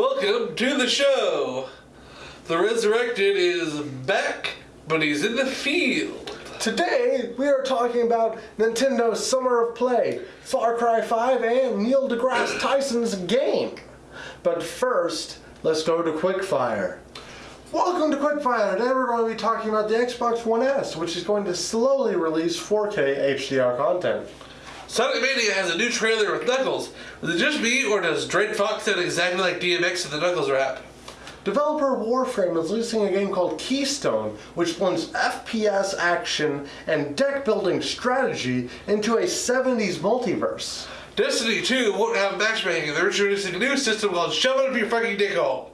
Welcome to the show. The Resurrected is back, but he's in the field. Today, we are talking about Nintendo's Summer of Play, Far Cry 5, and Neil deGrasse Tyson's game. But first, let's go to Quickfire. Welcome to Quickfire. Today we're going to be talking about the Xbox One S, which is going to slowly release 4K HDR content. Sonic Mania has a new trailer with Knuckles. Is it just me, or does Dread Fox sound exactly like DMX in the Knuckles rap? Developer Warframe is releasing a game called Keystone, which blends FPS action and deck building strategy into a 70s multiverse. Destiny 2 won't have matchmaking. They're introducing a new system called Shove It Up Your Fucking Dick Hole.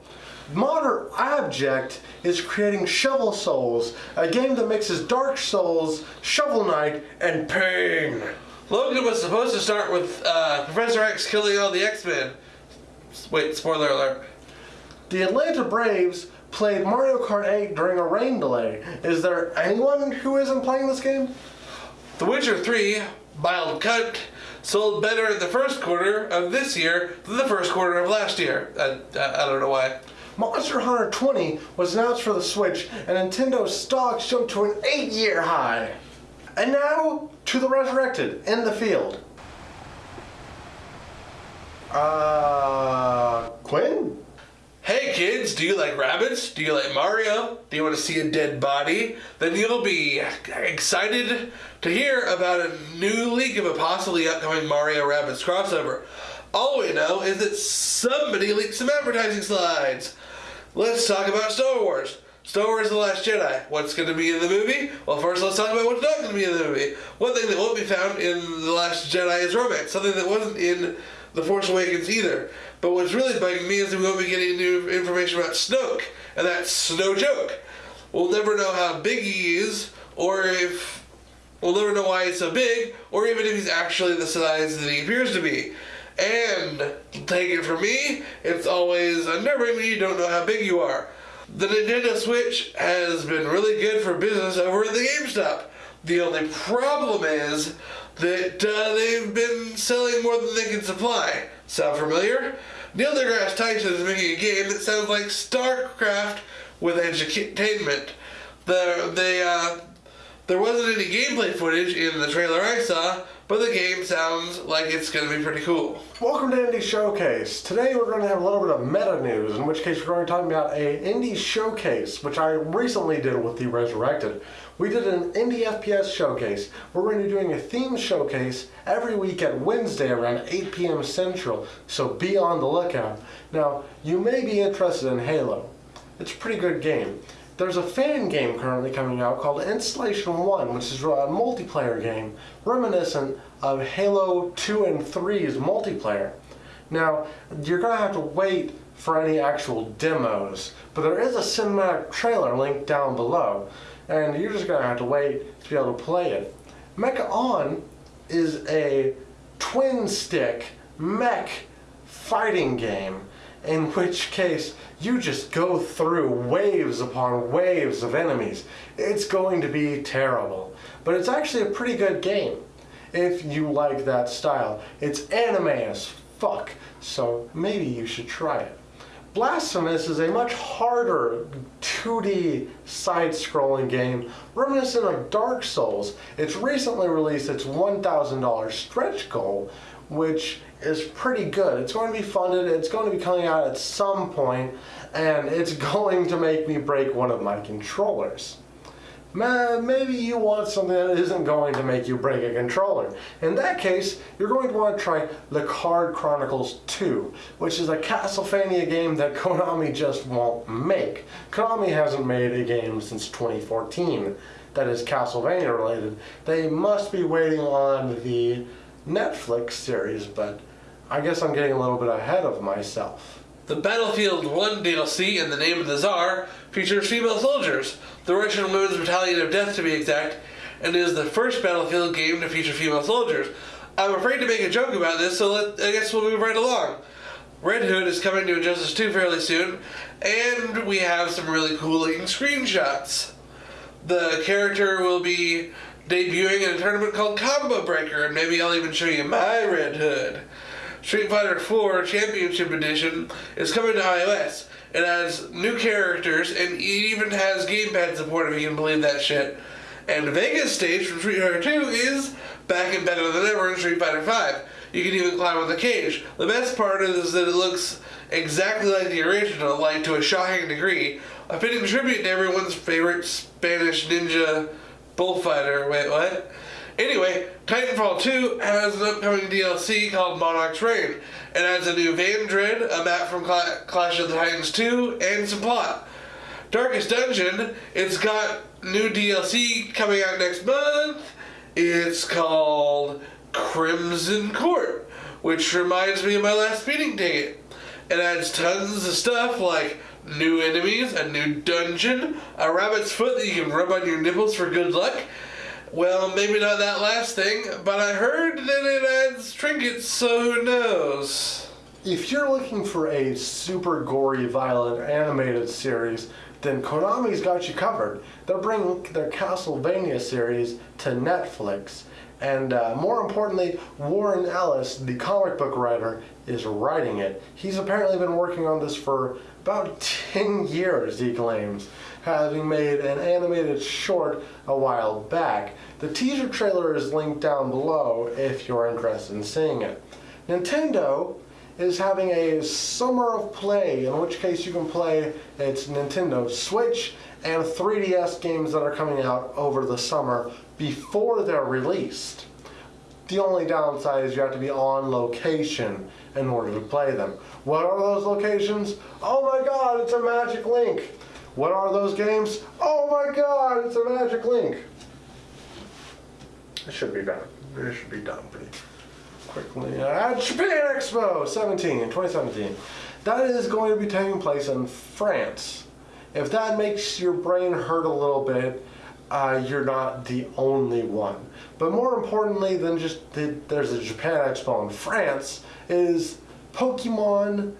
Modern Object is creating Shovel Souls, a game that mixes Dark Souls, Shovel Knight, and pain. Logan was supposed to start with uh, Professor X killing all the X-Men. Wait, spoiler alert. The Atlanta Braves played Mario Kart 8 during a rain delay. Is there anyone who isn't playing this game? The Witcher 3, Mild Cunt, sold better in the first quarter of this year than the first quarter of last year. I, I, I don't know why. Monster Hunter 20 was announced for the Switch, and Nintendo's stocks jumped to an 8-year high. And now, to the Resurrected, in the field. Uh, Quinn? Hey kids, do you like rabbits? Do you like Mario? Do you want to see a dead body? Then you'll be excited to hear about a new leak of a possibly upcoming Mario Rabbids crossover. All we know is that somebody leaked some advertising slides. Let's talk about Star Wars. Star Wars The Last Jedi. What's going to be in the movie? Well, first let's talk about what's not going to be in the movie. One thing that won't be found in The Last Jedi is romance. Something that wasn't in The Force Awakens either. But what's really bugging me is we won't be getting new information about Snoke. And that's no joke. We'll never know how big he is, or if... We'll never know why he's so big, or even if he's actually the size that he appears to be. And, take it from me, it's always unnerving when you don't know how big you are. The Nintendo Switch has been really good for business over at the GameStop. The only problem is that uh, they've been selling more than they can supply. Sound familiar? Neil deGrasse Tyson is making a game that sounds like StarCraft with edutainment. The, they, uh, there wasn't any gameplay footage in the trailer I saw, but the game sounds like it's going to be pretty cool. Welcome to Indie Showcase. Today we're going to have a little bit of meta news, in which case we're going to talk about a Indie Showcase, which I recently did with The Resurrected. We did an Indie FPS Showcase. We're going to be doing a theme showcase every week at Wednesday around 8 p.m. Central, so be on the lookout. Now, you may be interested in Halo. It's a pretty good game. There's a fan game currently coming out called Installation 1, which is a multiplayer game reminiscent of Halo 2 and 3's multiplayer. Now, you're going to have to wait for any actual demos, but there is a cinematic trailer linked down below, and you're just going to have to wait to be able to play it. Mecha On is a twin stick mech fighting game in which case you just go through waves upon waves of enemies. It's going to be terrible. But it's actually a pretty good game if you like that style. It's anime as fuck, so maybe you should try it. Blasphemous is a much harder 2D side-scrolling game reminiscent of Dark Souls. It's recently released its $1,000 stretch goal, which is pretty good. It's going to be funded, it's going to be coming out at some point, and it's going to make me break one of my controllers. Maybe you want something that isn't going to make you break a controller. In that case, you're going to want to try The Card Chronicles 2, which is a Castlevania game that Konami just won't make. Konami hasn't made a game since 2014 that is Castlevania related. They must be waiting on the Netflix series, but I guess I'm getting a little bit ahead of myself. The Battlefield 1 DLC, In the Name of the Tsar, features female soldiers, the Russian Women's Battalion of Death to be exact, and is the first Battlefield game to feature female soldiers. I'm afraid to make a joke about this, so let, I guess we'll move right along. Red Hood is coming to Injustice 2 fairly soon, and we have some really cool looking screenshots. The character will be debuting in a tournament called Combo Breaker, and maybe I'll even show you my Red Hood. Street Fighter 4 Championship Edition is coming to iOS. It has new characters and it even has gamepad support if you can believe that shit. And Vega's stage from Street Fighter 2 is back and better than ever in Street Fighter 5. You can even climb on the cage. The best part is that it looks exactly like the original, like to a shocking degree. A fitting tribute to everyone's favorite Spanish ninja bullfighter. Wait, what? Anyway, Titanfall 2 has an upcoming DLC called Monarch's Reign. It has a new Vandred, a map from Cla- Clash of the Titans 2, and some plot. Darkest Dungeon, it's got new DLC coming out next month. It's called Crimson Court, which reminds me of my last speeding ticket. It adds tons of stuff like new enemies, a new dungeon, a rabbit's foot that you can rub on your nipples for good luck. Well, maybe not that last thing, but I heard that it adds trinkets, so who knows? If you're looking for a super gory, violent animated series, then Konami's got you covered. They're bringing their Castlevania series to Netflix. And uh, more importantly, Warren Ellis, the comic book writer, is writing it. He's apparently been working on this for about 10 years, he claims, having made an animated short a while back. The teaser trailer is linked down below if you're interested in seeing it. Nintendo is having a summer of play, in which case you can play its Nintendo Switch and 3DS games that are coming out over the summer before they're released. The only downside is you have to be on location in order to play them. What are those locations? Oh my god, it's a Magic Link. What are those games? Oh my god, it's a Magic Link. It should be done. It should be done pretty quickly. Uh, Japan Expo 17, 2017. That is going to be taking place in France. If that makes your brain hurt a little bit, uh, you're not the only one. But more importantly than just the, there's a Japan Expo in France, is Pokemon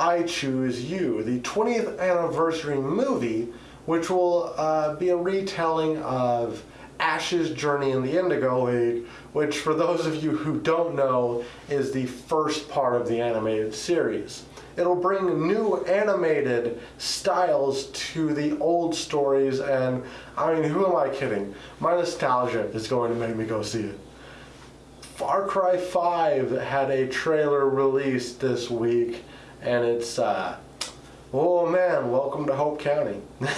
I Choose You, the 20th anniversary movie, which will uh, be a retelling of Ash's journey in the Indigo League, which, for those of you who don't know, is the first part of the animated series. It'll bring new animated styles to the old stories, and I mean, who am I kidding? My nostalgia is going to make me go see it. Far Cry 5 had a trailer released this week, and it's, uh, oh man, welcome to Hope County.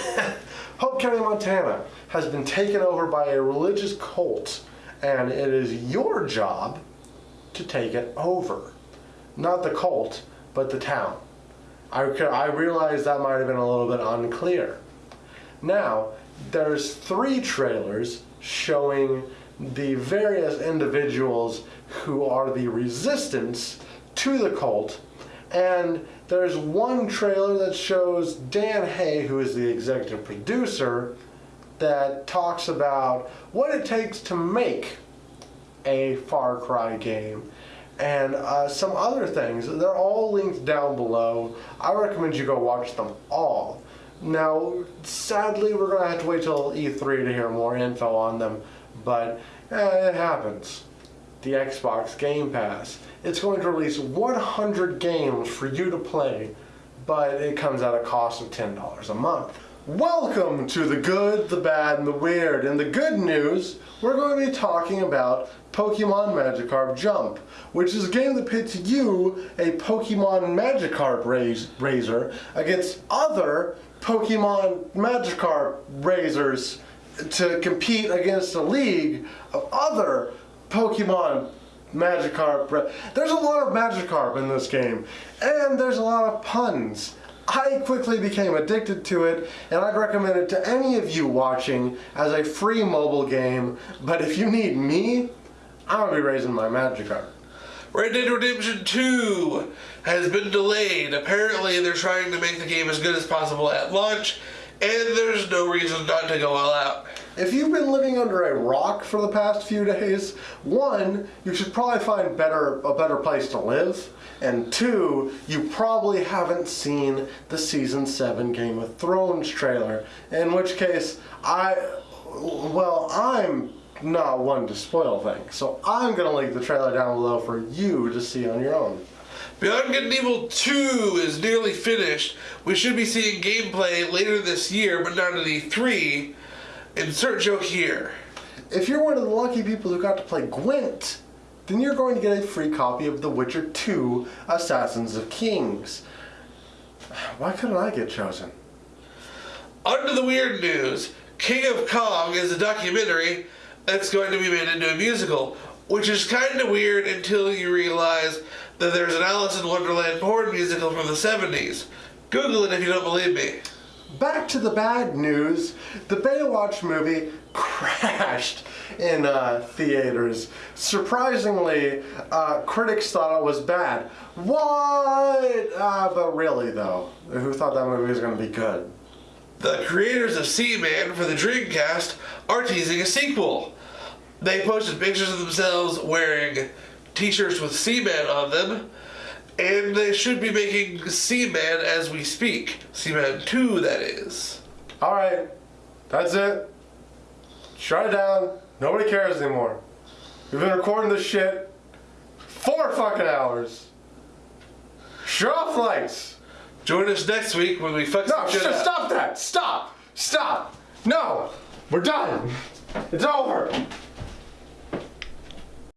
Hope County, Montana has been taken over by a religious cult, and it is your job to take it over. Not the cult, but the town. I, I realize that might have been a little bit unclear. Now, there's three trailers showing the various individuals who are the resistance to the cult, and there's one trailer that shows Dan Hay, who is the executive producer, that talks about what it takes to make a Far Cry game and uh, some other things. They're all linked down below. I recommend you go watch them all. Now, sadly, we're going to have to wait till E3 to hear more info on them, but eh, it happens. The Xbox Game Pass. It's going to release 100 games for you to play, but it comes at a cost of $10 a month. Welcome to the good, the bad, and the weird. And the good news, we're going to be talking about Pokemon Magikarp Jump, which is a game that pits you, a Pokemon Magikarp raiser, against other Pokemon Magikarp raisers to compete against a league of other Pokemon Magikarp. There's a lot of Magikarp in this game, and there's a lot of puns. I quickly became addicted to it, and I'd recommend it to any of you watching as a free mobile game. But if you need me, I'm gonna be raising my Magikarp. Red Dead Redemption 2 has been delayed. Apparently, they're trying to make the game as good as possible at launch, and there's no reason not to go all out. If you've been living under a rock for the past few days, one, you should probably find better a better place to live, and two, you probably haven't seen the season 7 Game of Thrones trailer, in which case I well, I'm not one to spoil things. So I'm gonna link the trailer down below for you to see on your own. Beyond Good and Evil 2 is nearly finished. We should be seeing gameplay later this year, but not at E3. Insert joke here. If you're one of the lucky people who got to play Gwent, then you're going to get a free copy of The Witcher 2 Assassins of Kings. Why couldn't I get chosen? Under the weird news, King of Kong is a documentary that's going to be made into a musical, which is kind of weird until you realize that there's an Alice in Wonderland porn musical from the 70s. Google it if you don't believe me. Back to the bad news. The Baywatch movie crashed in uh, theaters. Surprisingly, uh, critics thought it was bad. What? Uh, but really, though, who thought that movie was going to be good? The creators of Seaman for the Dreamcast are teasing a sequel. They posted pictures of themselves wearing t shirts with Seaman on them, and they should be making Seaman as we speak. Seaman 2, that is. All right, that's it. Shut it down. Nobody cares anymore. We've been recording this shit four fucking hours. Shut off lights. Join us next week when we fuck No, sh- up. stop that. Stop. Stop. No. We're done. It's over.